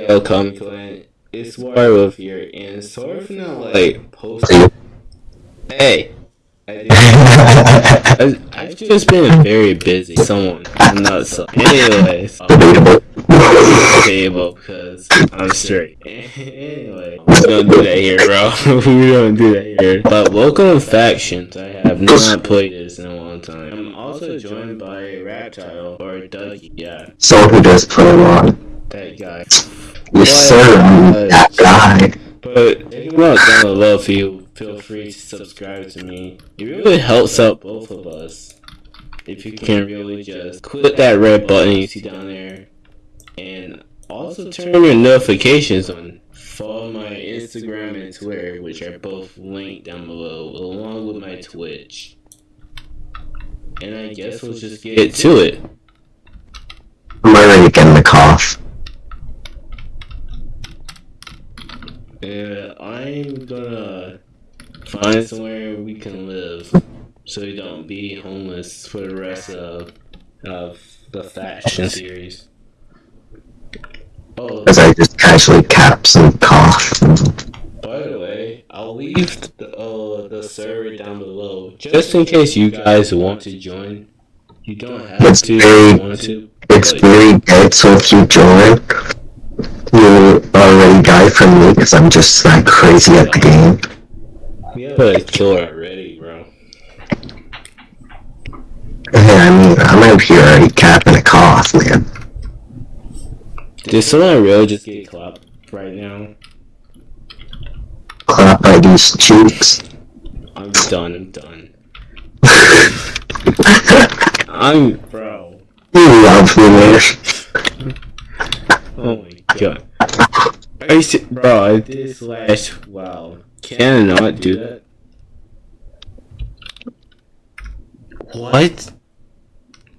Yo, come Clint. It's Warwolf here, and sorry for not like posting. Hey, I I've just been very busy. Someone, I'm not so. Anyways, table because I'm straight. anyway, we don't do that here, bro. we don't do that here. But welcome factions. I have not played this in a long time. I'm also joined by Reptile or Dougie. Yeah, Someone who does play a lot. That guy. Yes, sir. That guy. But if you want down below, you, feel free to subscribe to me. It really helps out both of us. If you can really just click that red button you see down there, and also turn your notifications on. Follow my Instagram and Twitter, which are both linked down below, along with my Twitch. And I guess we'll just get to it. I'm already getting the KOTH. Yeah, I'm gonna find somewhere we can live so we don't be homeless for the rest of of the faction series. Oh, As I just casually caps and KOTH. by the way, I'll leave the, uh, the server down below just in case you guys want to join. You don't have It's to if very- you want to. It's very dead, so if you join, you already die from me because I'm just like crazy at the game. We have a killer already, bro. Yeah, I mean, I'm out here already capping a KOTH, man. Did someone really just get clapped right now? Clap by these cheeks. I'm done. I'm done. I'm bro. you love me, man. Oh my god. Se- bro? I did slash. Wow. Can I not do that? What?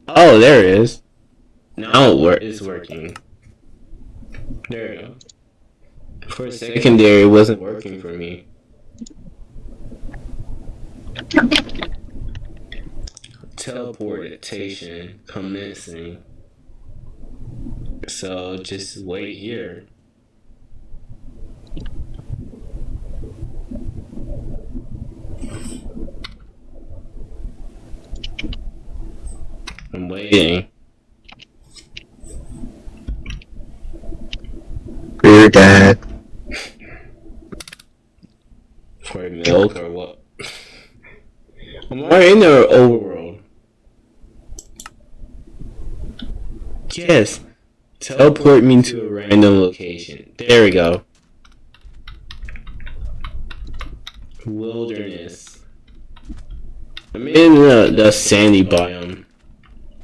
Oh, there it is. Now it it's working. There we go. For secondary, wasn't working for me. Teleportation commencing. So just wait here. I'm waiting. Dear dad. For milk or what? I'm already in the overworld. Yes. Teleport me to a random location. There we go. Wilderness. I'm in the, the sandy biome.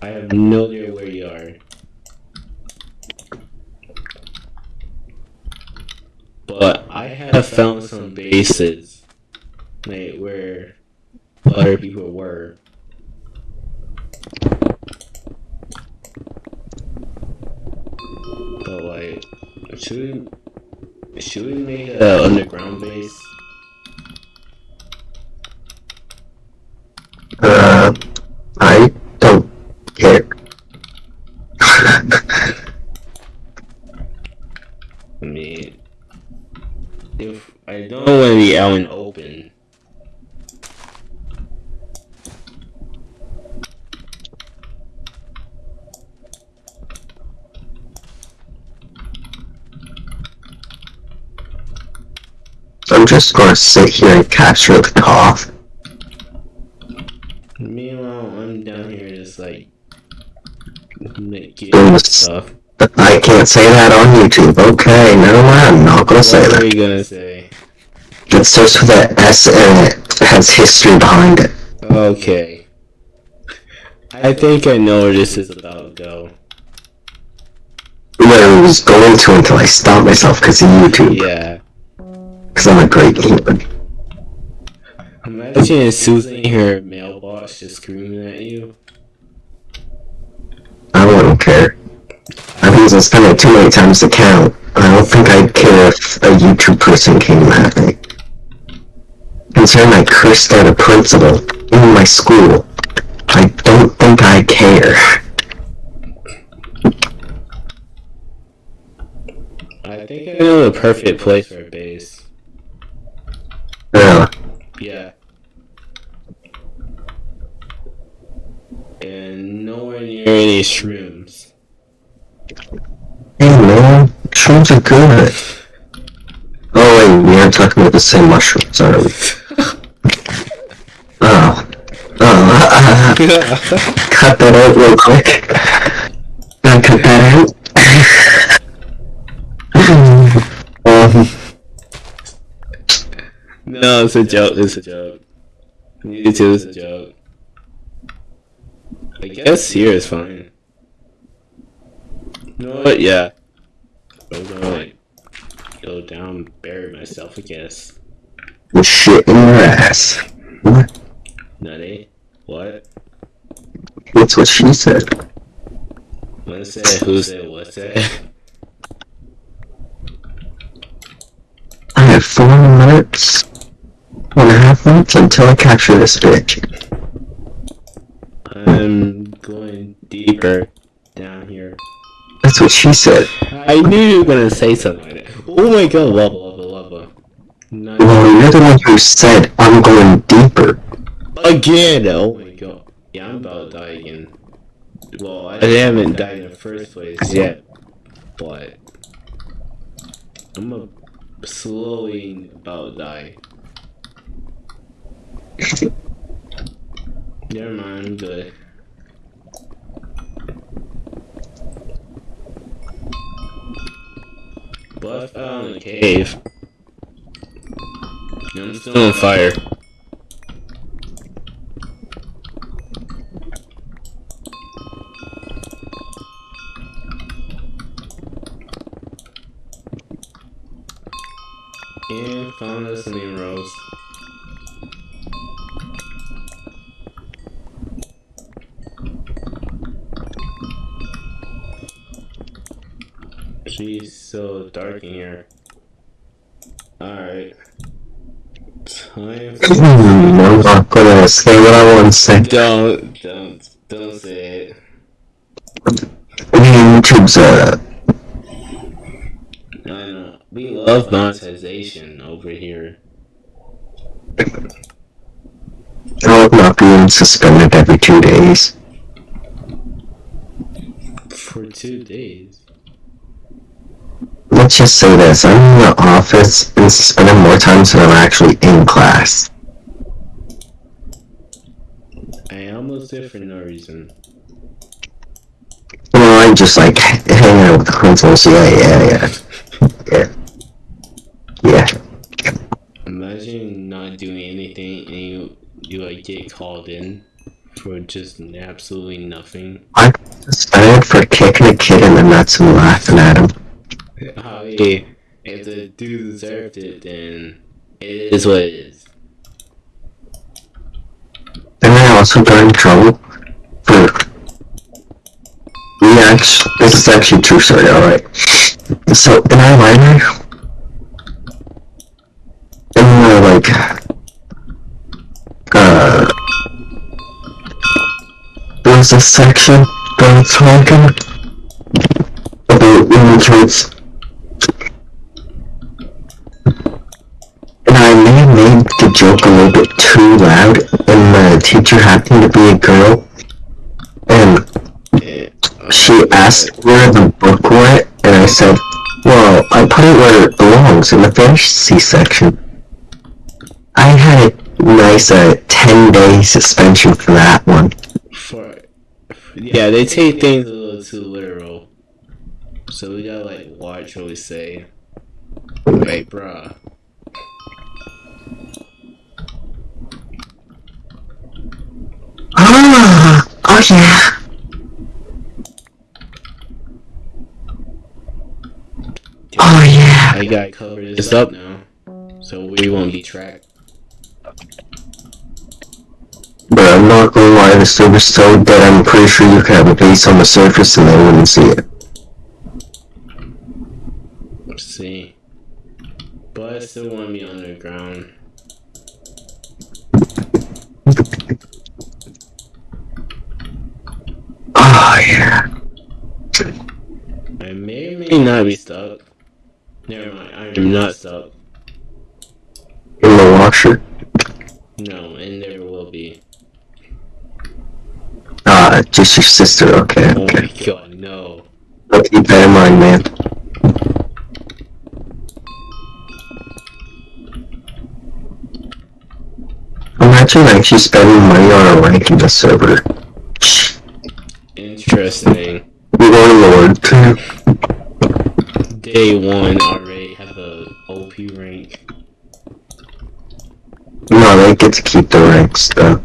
I have no idea where you are. But I have found some bases like where other people were. But like, should we should we make an underground base? Uh, I don't care. I mean, if I don't want to be out in open. I'm just gonna sit here and capture the KOTH. Meanwhile, I'm down here just like making Doing stuff. I can't say that on YouTube. Okay, never mind. I'm not gonna say What are you gonna say? It starts with an S and it has history behind it. Okay. I think I know where this is about go. Where I was going to until I stopped myself because of YouTube. Yeah. Because I'm a great human. Imagine Susan in her mailbox just screaming at you. I wouldn't care. I've used spending too many times to count. I don't think I'd care if a YouTube person came at me. Considering I cursed out a principal in my school, I don't think I care. I think I know the perfect place for a base. Yeah. Yeah. And nowhere near any shrooms. Hey man, shrooms are good. Oh wait, we aren't talking about the same mushrooms, are we? Oh. Oh, cut that out real quick. Gotta cut that out. um, no, it's a joke. It's a joke. You too, it's a joke. I guess here is fine. You know what? Yeah. I'm gonna like go down, bury myself. I guess. with shit in your ass. What? Nutty. What? That's what she said. What said? Who said? What said? I have four minutes, one and a half minutes until I capture this bitch. I'm going deeper down here. That's what she said. I knew you were gonna say something like that. Oh my god, lava, lava, lava. Nice. Well, you're the one who said I'm going deeper. Again! Oh my god. Yeah, I'm about to die again. Well, I haven't died in the first place yet, but I'm slowly about to die. Never mind, I'm good. But I found a cave. I'm still on fire. And found us an rose. She's so dark in here. Alright. Time for- I'm not gonna say what I want to say. Don't, don't, don't say it. YouTube's uh, I know. We love monetization over here. I love not being suspended every two days. For two days. Let's just say this, I'm in the office and suspended more times than I'm actually in class. I almost did for no reason. Well, I just like hang out with the principals, yeah, yeah, yeah. Yeah. Yeah. Imagine not doing anything and you, you like get called in for just absolutely nothing. I'm suspended for kicking a kid in the nuts and laughing at him. Oh, yeah. If the dude deserved it, then it is what it is. Then I also got in trouble for we actually this is actually true story, alright. So in our library in the like uh there was a section that was talking about women kids and I may have made the joke a little bit too loud, and the teacher happened to be a girl, and she asked where the book went, and I said, well, I put it where it belongs, in the fantasy section. I had a nice uh, 10-day suspension for that one. For yeah, they take things a little too literal. So we gotta like watch what we say. Wait, bruh. Ah, oh yeah. Oh yeah. I gotta cover this up now, so we won't be tracked. But I'm not gonna lie, the server's so dead I'm pretty sure you could have a base on the surface and they wouldn't see it. Let's see. But I still want to be underground. Oh yeah. I may or may not be stuck. Never mind. I'm not stuck. In the washer. No, and never will be. Ah, just your sister. Okay, Oh okay. my god, no. I'll keep that in mind, man. Imagine actually spending money on a rank in the server. Interesting. Lord, Lord. Day one already have a OP rank. No, they get to keep the ranks though.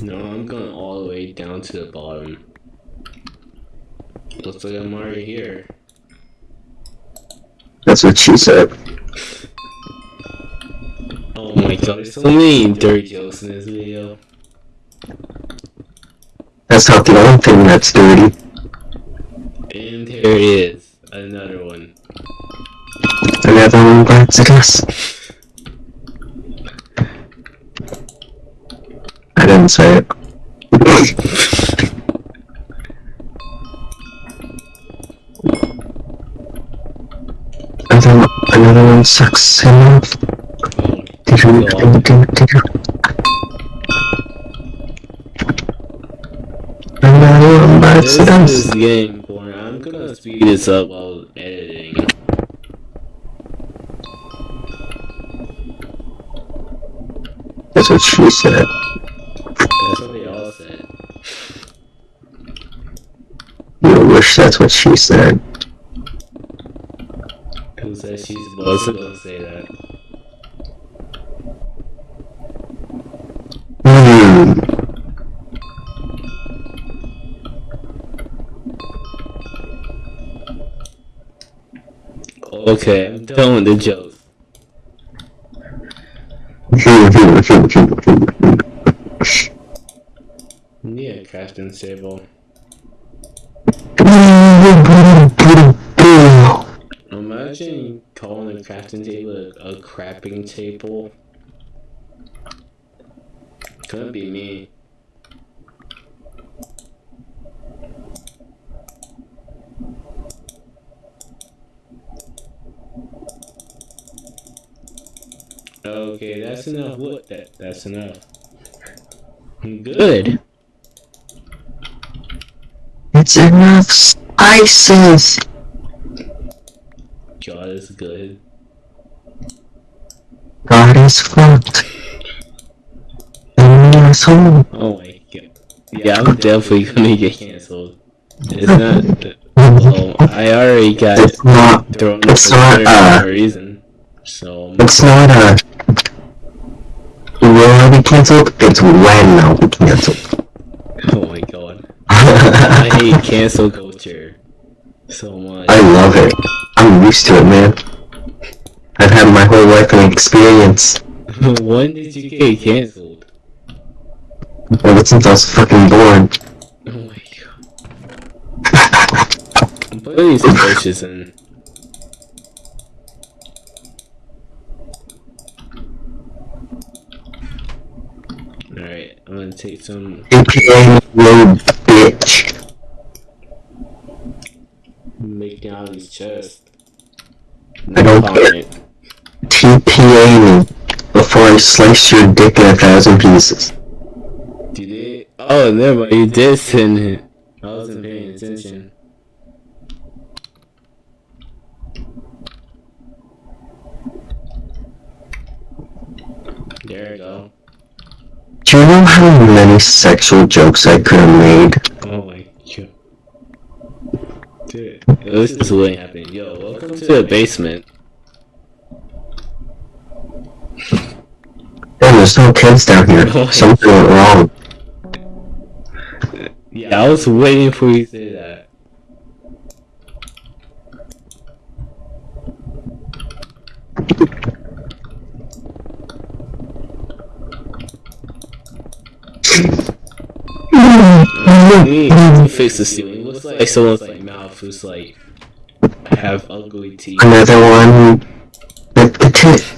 No, I'm going all the way down to the bottom. Looks like I'm already here. That's what she said. Oh my god, there's so many dirty jokes in this video. That's not the only thing that's dirty. And there it is. Another one. Another one bites at us. I didn't say it. Another, one sucks enough. Did you, did you, bites This is getting boring. I'm gonna speed this up while editing. That's what she said. That's what they all said. You wish that's what she said. Who said she's supposed to go say that? Okay, I'm done with the jokes. Yeah, crafting table. Imagine calling a crafting table a, a crapping table. Couldn't be me. Okay, that's enough. What? That that's enough. Good. It's enough spices. God is good. God is fucked. And asshole. Oh my god. Yeah, I'm definitely gonna get canceled. It's not. Well, I already got It's not. thrown It's the not, uh, for a reason. So It's not a. Will I be cancelled? It's when I'll be cancelled. oh my god. I hate cancel culture so much. I love it. I'm used to it, man. I've had my whole life an experience when did you get canceled? ever since I was fucking born. Oh my god. I'm putting these bushes in. Alright, I'm gonna take some APA low bitch. making out of these chests. I don't No care. TPA me before I slice your dick in a thousand pieces. Did it? Oh, never mind. You did send it. I wasn't paying attention. There we go. Do you know how many sexual jokes I could have made? Oh my god. Dude, this is what happened. Yo, welcome to the basement. Damn, there's no kids down here. Something went wrong. Yeah, I was waiting for you to say that. We need to fix the ceiling. It looks like someone's like mouth is like have ugly teeth. Another one with the tit.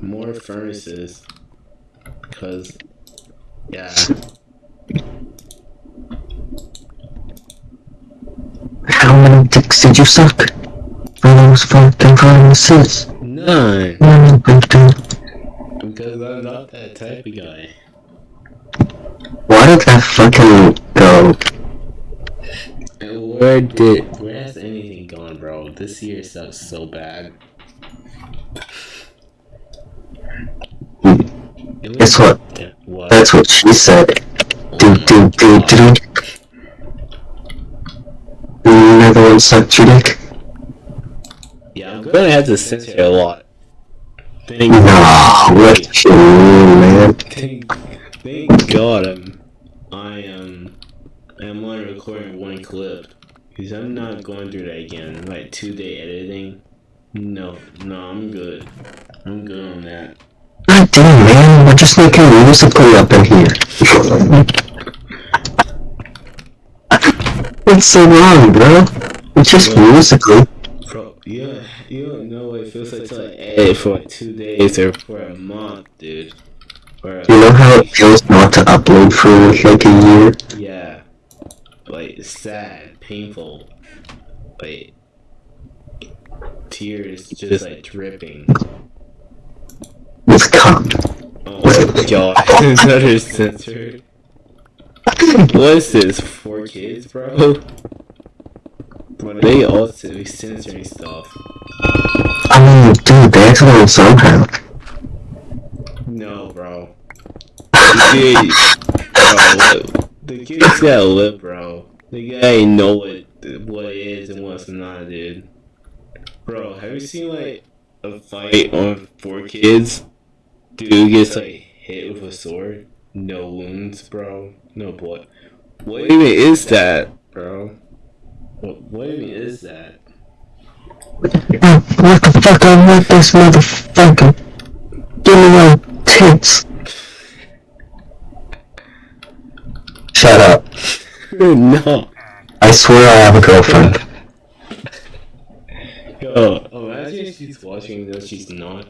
More furnaces. Cause, yeah. How many dicks did you suck? For those fucking promises. None. None of them do. Because I'm not that type of guy. Why did that fucking go? Where did where has anything gone. This year sucks so bad. It Guess what? Yeah, what? That's what she said. Oh Do my do do do. Another one sucked your dick? Yeah, I'm gonna have to censor a lot. Thank Nah, what you man? Thank, thank God I'm I am I'm only recording one clip because I'm not going through that again. Like two day editing. No, no, I'm good. I'm good on that. God damn, man, we're just making Musical.ly up in here. What's so wrong, bro? It's just Musical.ly. Bro, you you don't know what it feels like to like edit for like two days or for a month, dude. Or You know how it feels not to upload for like a year? yeah, like sad, painful, like tears just like dripping. Cum. Oh my god, another censored. What's this? 4Kids, bro? But they also be censoring stuff. I mean, dude, they learn somehow. No, bro. Kid, bro, what, the kids gotta live, bro. The guy ain't know what what it is and what's not, dude. Bro, have you seen like a fight on 4Kids? Dude gets like hit with a sword, no wounds, bro, no blood. What even is that, bro? What, what even is that? Oh, what the fuck? I want this motherfucker. Give me your tits. Shut up. no. I swear I have a girlfriend. Yo, oh, imagine if she's watching this, she's not.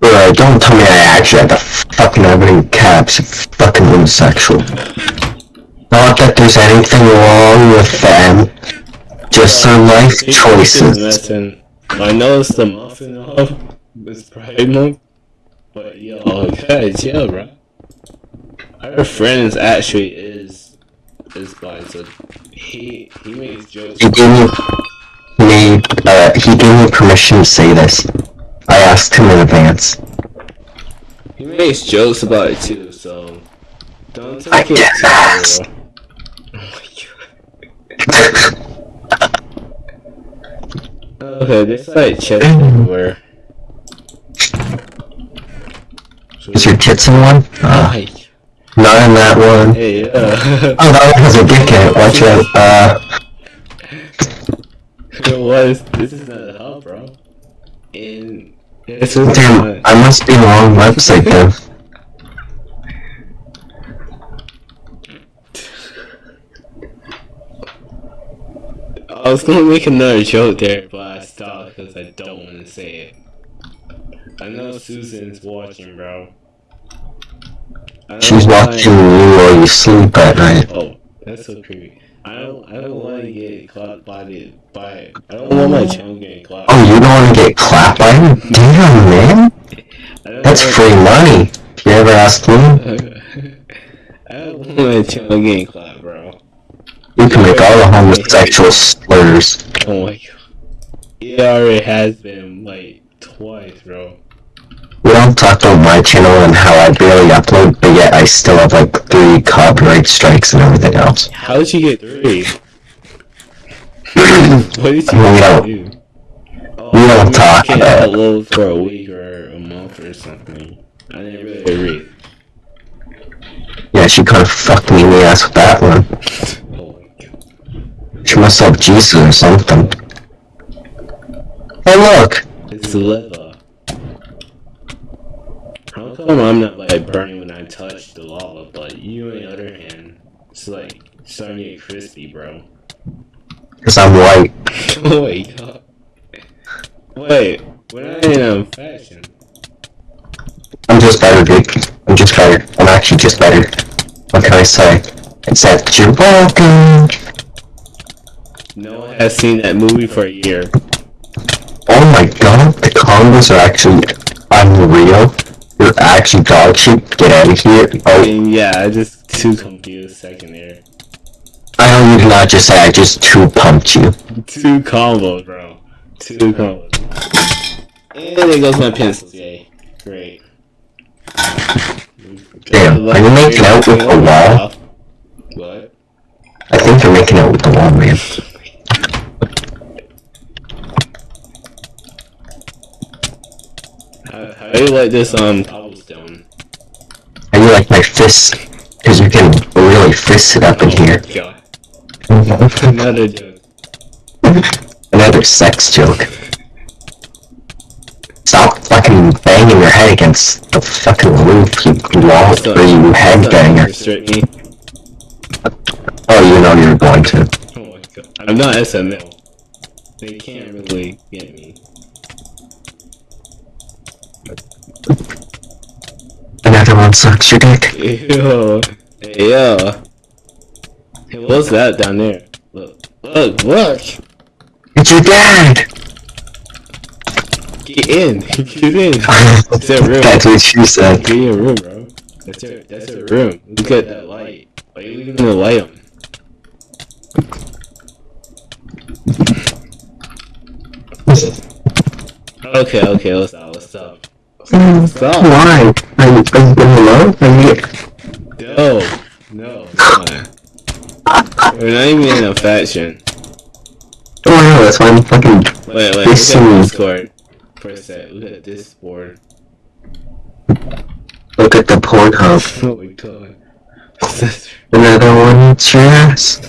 Bro, don't tell me I actually have to fucking have it caps, you fucking homosexual. Not that there's anything wrong with them. Just some life choices. I know it's the muffin off. It's Pride Month. But yo, gotta chill, bro. Our friends actually is is bi, so he he makes jokes. He gave me, me, uh, he gave me permission to say this. I asked him in advance. He makes jokes about it too, so don't I take it get too far. Oh. Okay, there's like chest everywhere. So, Is your tits in one? Uh. Not in that one. Hey, yeah. Oh, that one has a dick in it. Watch out. Uh, It was. This is not a hub, bro. And it's damn, I must be in wrong website then. I was gonna make another joke there, but I stopped because I don't want to say it. I know Susan's watching, bro. I don't She's watching you while you sleep at oh, night. Oh, that's so creepy. I don't. I don't want to get clapped by the by. I don't oh. want my channel getting caught. Oh, you don't want to get clapped by him? Damn, man. I don't That's free money. If you ever ask me, I don't want my channel getting clapped, bro. you can make all the homosexual slurs. Oh my god. It already has been like twice, bro. We don't talk about my channel and how I barely upload, but yet I still have like three copyright strikes and everything else. How did you get three? what did No. you do? Oh, I'll talk can't about it. upload for a week or a month or something. I didn't really agree. Yeah, she kind of fucked me in the ass with that one. Oh. She must have Jesus or something. Oh look! It's lava. How come I'm not like burning when I touch the lava, but you on the other hand, it's like starting to get crispy, bro. Because I'm white. oh my god. Wait, we're not in a faction. I'm just better, dude. I'm just better. I'm actually just better. What can I say? Except you're welcome. No one has seen that movie for a year. Oh my god, the combos are actually unreal. You're actually dog shit. Get out of here. I Oh, mean, yeah, I just too confused second there. I know you did not just say I just too pumped you. Two combos, bro. Two combos. And there goes my pencils, yay. Great. Damn, are you making out with the wall? What? I think you're making out with the wall, man. How, how do you like this um cobblestone? And you like my fists? Because you can really fist it up in here. God. Another joke. Another sex joke. Stop fucking banging your head against the fucking roof, you wall, or you headbanger. Oh, you know you're going to. Oh my god. I'm not SML. They can't really get me. Another one sucks your dick. Ew. Hey, yo. Hey, what's that down there? Look. Look, look! It's your dad! Get in! Get in! That's their room. That's what she said. Get in your room, bro. That's their, that's their room. Look at that light. Why are you leaving the light on? Okay, okay, what's up, what's let's stop. Stop. Why? Are you, are you low? Are you... No, no. We're not even in a faction. Oh, no, that's why I'm fucking... Wait, wait, look This at. Discord. For a sec, look at this board. Look at the Pornhub. Oh my god. Another one eats your ass.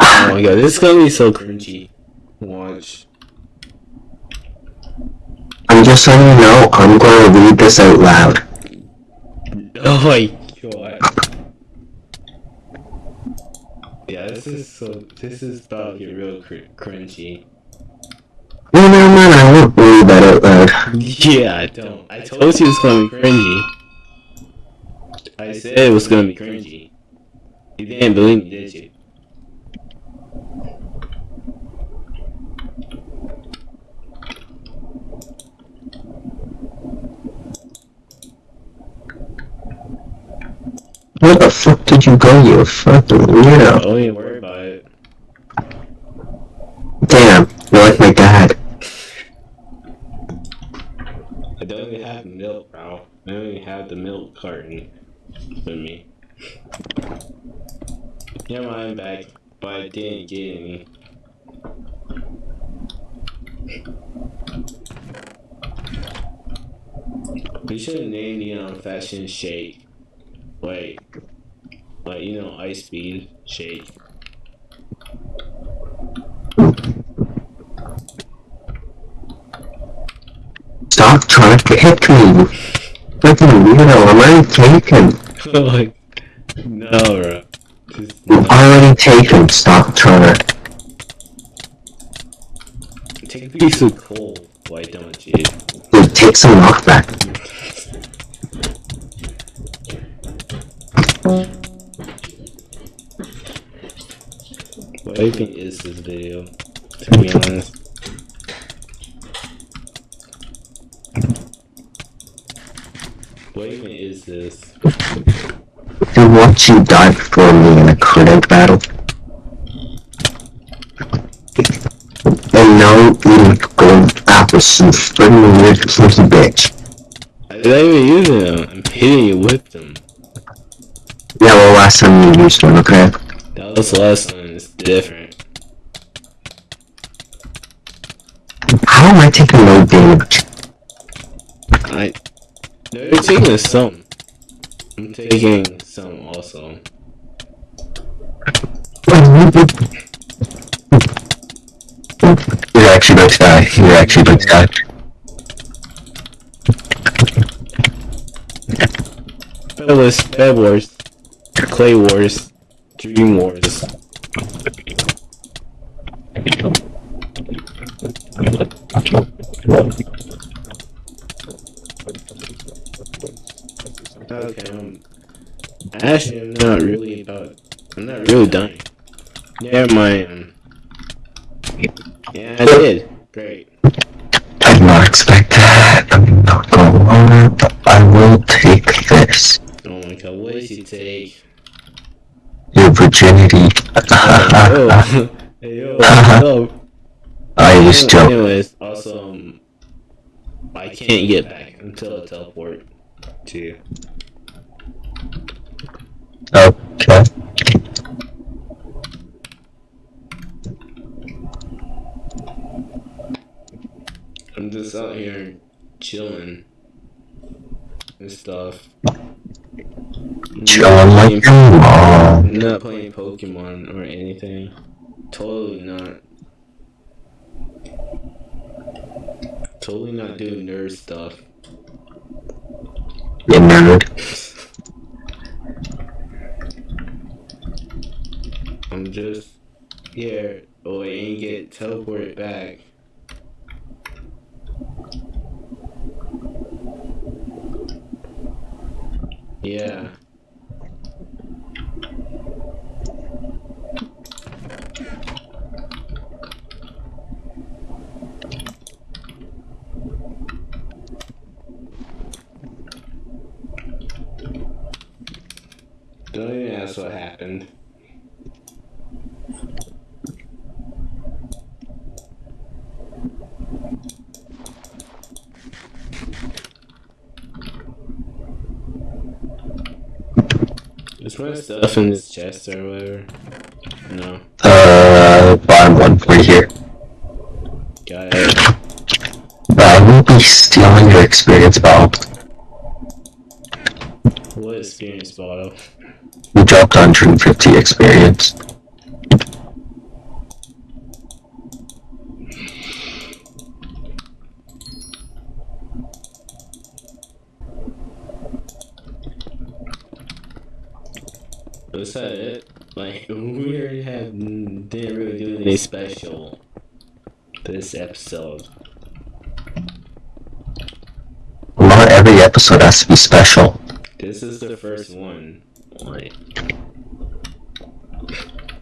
Oh my god, this is gonna be so cringy. Watch. I'm just letting you know, I'm going to read this out loud. Oh my god. Yeah, this is so. This is about to get real cr- cringy. No, no, no, I won't read that out loud. Yeah, I don't. I told you it's gonna be cringy. I said it was gonna be cringy. You didn't believe me, did you? Where the fuck did you go, you fucking weirdo? Don't even worry about it. Damn, you're like my dad. I don't even have milk, bro. I don't even have the milk carton with me. Yeah, I'm back, but I didn't get any. We should name the um, faction shake. Like, like you know, ice speed shake. Stop trying to hit me, fucking weirdo. I'm already taken. like, no, bro. I'm already taken. Stop trying to. Take a piece of coal. Why don't you? Dude, take some knockback. What even is this video? To be honest. What even is this? To watch you die for me in a credit battle. And now you gold apples, you friggin' weird kinky bitch. I'm not even using them. I'm hitting you with well, last time you used one, okay? That was the last one. It's different. How am I taking no damage? I. No, you're taking some. I'm taking some also. You're actually about to die. You're actually about to die. Bed Wars, Clay Wars, Dream Wars. Okay, um, actually, I'm not really about. I'm not really dying. Never mind. Virginity. hey yo, what's up? I just joke. Anyways, also, um, I can't get back until I teleport to you. Okay. I'm just out here chilling and stuff. Chillin' like mom. I'm not playing Pokemon or anything. Totally not. Totally not doing nerd stuff. You nerd. I'm just here. Oh, I ain't get teleported back. Yeah. Don't even ask what happened. Is my stuff in this chest or whatever? No. Uh, bottom one right here. Got it. I will be stealing your experience bottle. Experience bottle? You dropped 150 experience. Was that it? Like, we already have, didn't really do anything special this episode. Not every episode has to be special. This is the first one. Like,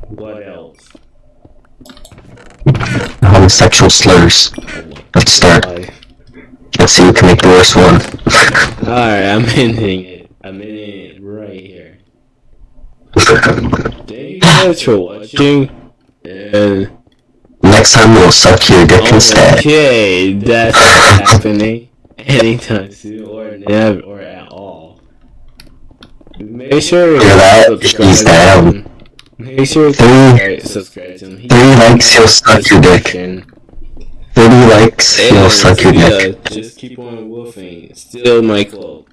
what else? Homosexual slurs. Let's start. Let's see who can make the worst one. Alright, I'm ending it. I'm ending it right here. Thank you guys for watching. And Next time we'll suck your dick instead. okay, that's not happening anytime soon or never or all. Make sure Hear that? subscribe He's down. Make sure Three- subscribe, subscribe to him. He- Three likes, he'll suck your dick. 30 likes, he'll suck your dick. Just keep on woofing. Still my cloak.